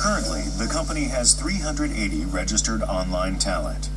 Currently, the company has 380 registered online talent.